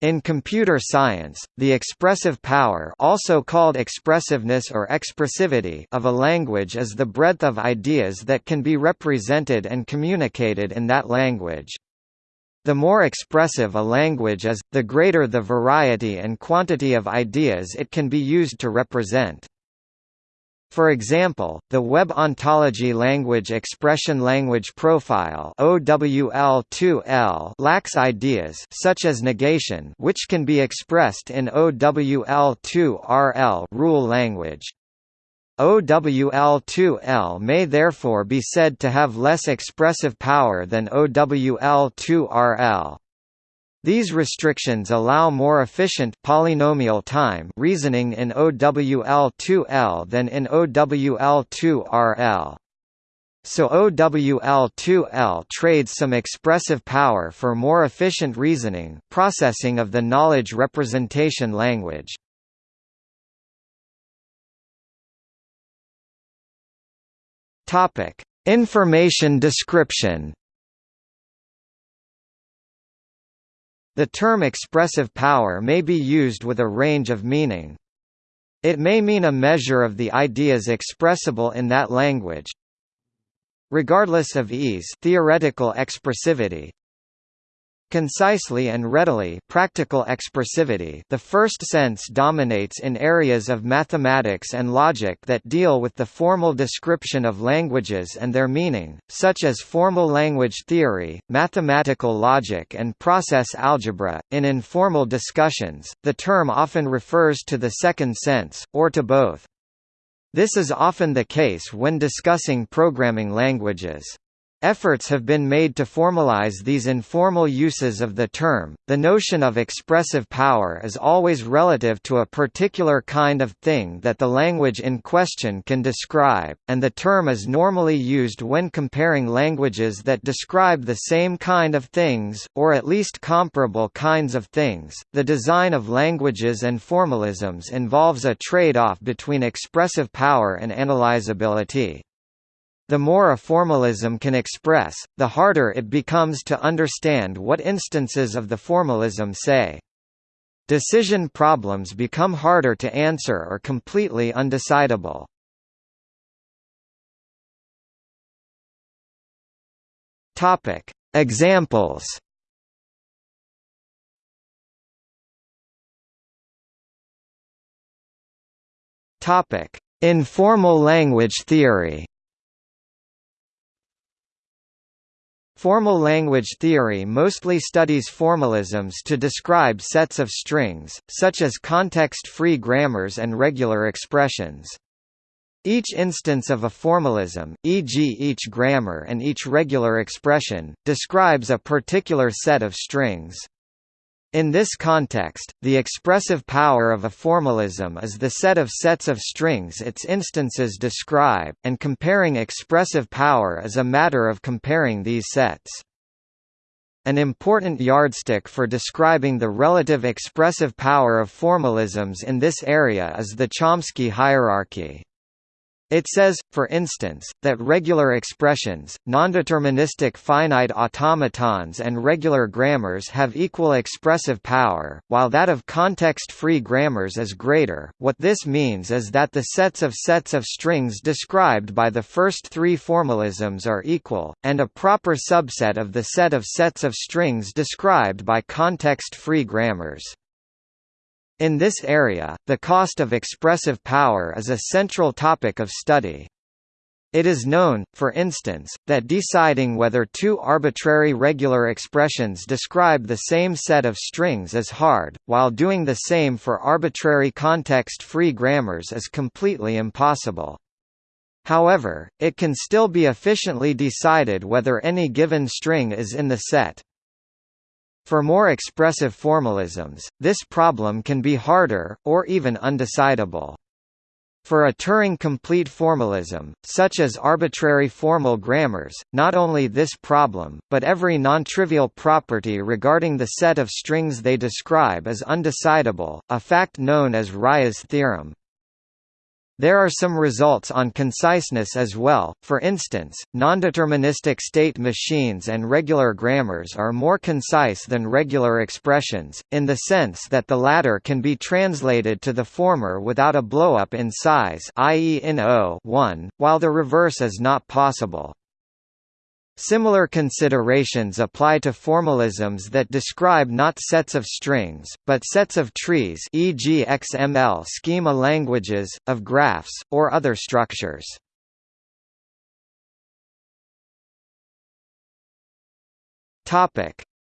In computer science, the expressive power also called expressiveness or expressivity of a language is the breadth of ideas that can be represented and communicated in that language. The more expressive a language is, the greater the variety and quantity of ideas it can be used to represent. For example, the Web Ontology Language Expression Language Profile OWL2 EL lacks ideas such as negation which can be expressed in OWL2RL rule language. OWL2 EL may therefore be said to have less expressive power than OWL2RL. These restrictions allow more efficient polynomial time reasoning in OWL2 EL than in OWL2RL. So OWL2 EL trades some expressive power for more efficient reasoning processing of the knowledge representation language. Information description The term expressive power may be used with a range of meaning. It may mean a measure of the ideas expressible in that language. Regardless of ease theoretical expressivity, Concisely and readily practical expressivity the first sense dominates in areas of mathematics and logic that deal with the formal description of languages and their meaning, such as formal language theory, mathematical logic and process algebra. In informal discussions, the term often refers to the second sense, or to both. This is often the case when discussing programming languages. Efforts have been made to formalize these informal uses of the term. The notion of expressive power is always relative to a particular kind of thing that the language in question can describe, and the term is normally used when comparing languages that describe the same kind of things, or at least comparable kinds of things. The design of languages and formalisms involves a trade off between expressive power and analyzability. The more a formalism can express, the harder it becomes to understand what instances of the formalism say. Decision problems become harder to answer or completely undecidable. Examples. Topic: Informal language theory. Formal language theory mostly studies formalisms to describe sets of strings, such as context-free grammars and regular expressions. Each instance of a formalism, e.g. each grammar and each regular expression, describes a particular set of strings. In this context, the expressive power of a formalism is the set of sets of strings its instances describe, and comparing expressive power is a matter of comparing these sets. An important yardstick for describing the relative expressive power of formalisms in this area is the Chomsky hierarchy. It says, for instance, that regular expressions, nondeterministic finite automatons and regular grammars have equal expressive power, while that of context-free grammars is greater. What this means is that the sets of sets of strings described by the first three formalisms are equal, and a proper subset of the set of sets of strings described by context-free grammars. In this area, the cost of expressive power is a central topic of study. It is known, for instance, that deciding whether two arbitrary regular expressions describe the same set of strings is hard, while doing the same for arbitrary context-free grammars is completely impossible. However, it can still be efficiently decided whether any given string is in the set. For more expressive formalisms, this problem can be harder, or even undecidable. For a Turing-complete formalism, such as arbitrary formal grammars, not only this problem, but every non-trivial property regarding the set of strings they describe is undecidable, a fact known as Rice's theorem. There are some results on conciseness as well, for instance, nondeterministic state machines and regular grammars are more concise than regular expressions, in the sense that the latter can be translated to the former without a blowup in size i.e. in O 1, while the reverse is not possible. Similar considerations apply to formalisms that describe not sets of strings, but sets of trees e.g. XML schema languages, of graphs, or other structures.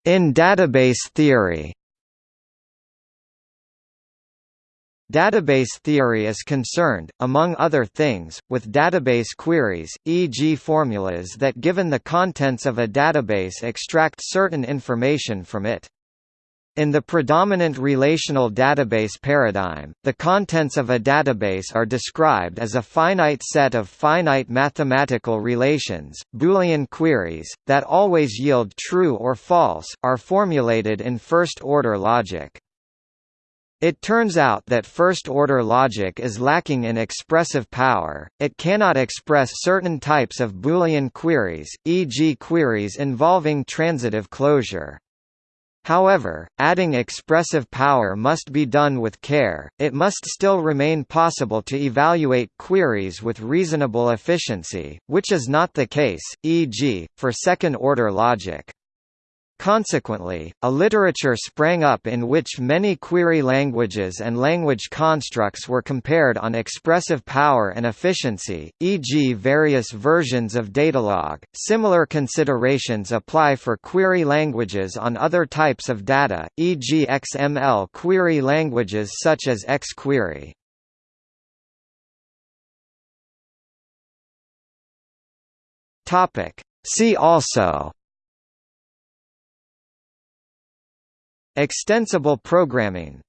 In database theory Database theory is concerned, among other things, with database queries, e.g. formulas that given the contents of a database extract certain information from it. In the predominant relational database paradigm, the contents of a database are described as a finite set of finite mathematical relations. Boolean queries, that always yield true or false, are formulated in first-order logic. It turns out that first-order logic is lacking in expressive power, it cannot express certain types of Boolean queries, e.g. queries involving transitive closure. However, adding expressive power must be done with care, it must still remain possible to evaluate queries with reasonable efficiency, which is not the case, e.g., for second-order logic. Consequently, a literature sprang up in which many query languages and language constructs were compared on expressive power and efficiency, e.g. various versions of Datalog. Similar considerations apply for query languages on other types of data, e.g. XML query languages such as XQuery. See also Extensible programming.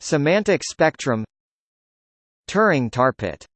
Semantic spectrum. Turing tarpit